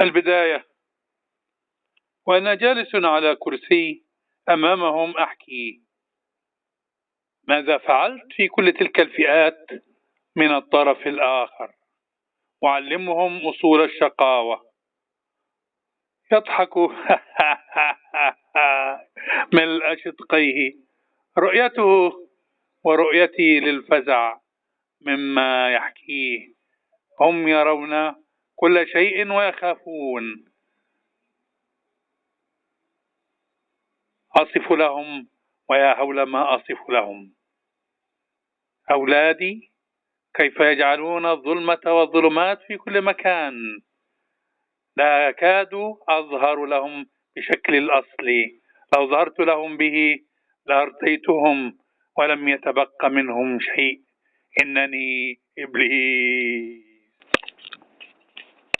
البداية. وأنا جالس على كرسي أمامهم أحكي. ماذا فعلت في كل تلك الفئات من الطرف الآخر؟ أعلمهم أصول الشقاوة. يضحك. ملء شدقيه رؤيته ورؤيتي للفزع مما يحكيه. هم يرون كل شيء ويخافون. أصف لهم ويا هول ما أصف لهم. أولادي كيف يجعلون الظلمة والظلمات في كل مكان؟ لا أكاد أظهر لهم بشكل الأصلي لو ظهرت لهم به لأرضيتهم ولم يتبق منهم شيء. إنني إبليس.